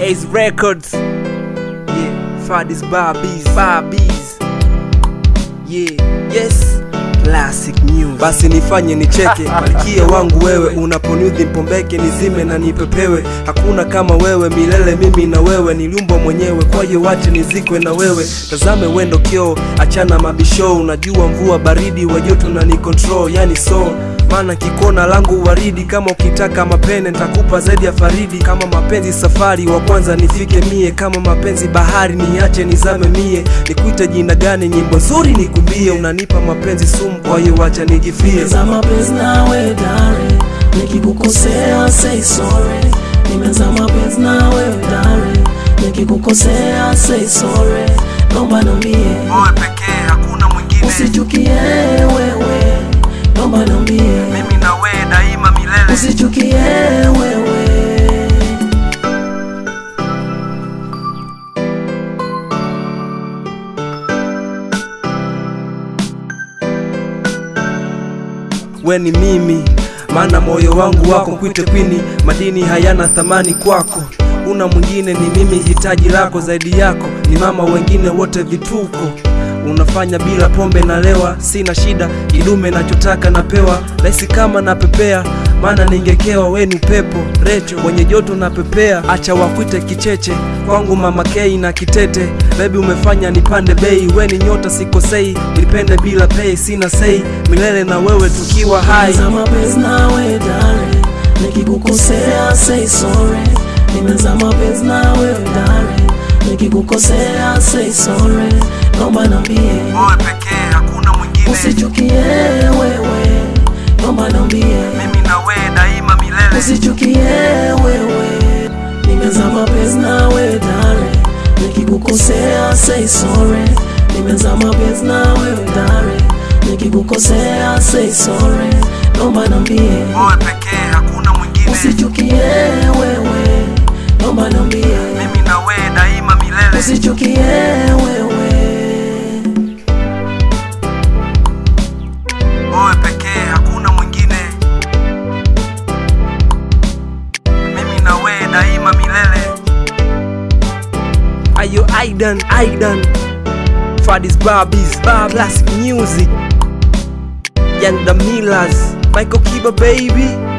Ace Records. Yeah, Fadis Barbies, Barbies. Yeah, yes. Classic news. Basi nifanye nicheke, malkia wangu wewe, unaponiudhi mpombeke nizime na nipepewe. Hakuna kama wewe milele, mimi na wewe niliumbwa mwenyewe, kwa hiyo wache nizikwe na wewe. Tazame wendo kio, achana mabisho, unajua mvua baridi wa joto na ni control, yani so maana kikona langu waridi, kama ukitaka mapene ntakupa zaidi ya faridi. Kama mapenzi safari, wa kwanza nifike mie, kama mapenzi bahari, niache nizame mie. Nikuite jina gani? Nyimbo nzuri nikumbie, unanipa mapenzi sumu, kwa hiyo wacha nijifie. za mapenzi nawe dare, nikikukosea say sorry. Nimeza mapenzi nawe dare, nikikukosea say sorry. Naomba niambie, Wewe pekee, hakuna mwingine, usichukie wewe. We ni mimi, maana moyo wangu wako kwite kwini, madini hayana thamani kwako. Una mwingine ni mimi, hitaji lako zaidi yako ni mama, wengine wote vituko. Unafanya bila pombe na lewa, sina shida, kidume nachotaka napewa, rahisi kama napepea, maana ningekewa. We ni upepo recho wenye joto na pepea, acha wakwite kicheche kwangu, mama kei na kitete. Bebi umefanya nipande bei, we ni nyota sikosei, nipende bila pei, sina sei, milele na wewe tukiwa hai. za mapenzi nawe dare, say sorry. Dare, nikikukosea say sorry. Naomba nambie Wewe pekee, hakuna mwingine, usichukie wewe. nomba nambie mimi na wewe daima milele. usichukie wewe. Nimeza mapenzi nawe dare, nikikukosea say sorry. Nimeza mapenzi nawe dare, nikikukosea say sorry. nomba nambie Wewe pekee, hakuna mwingine, usichukie wewe, nomba nambie mimi na wewe daima milele. usichukie daima milele. Ayo Aidan, Aidan, Fadis Barbies, Bar Classic Music, the Millers, Michael Kiba baby.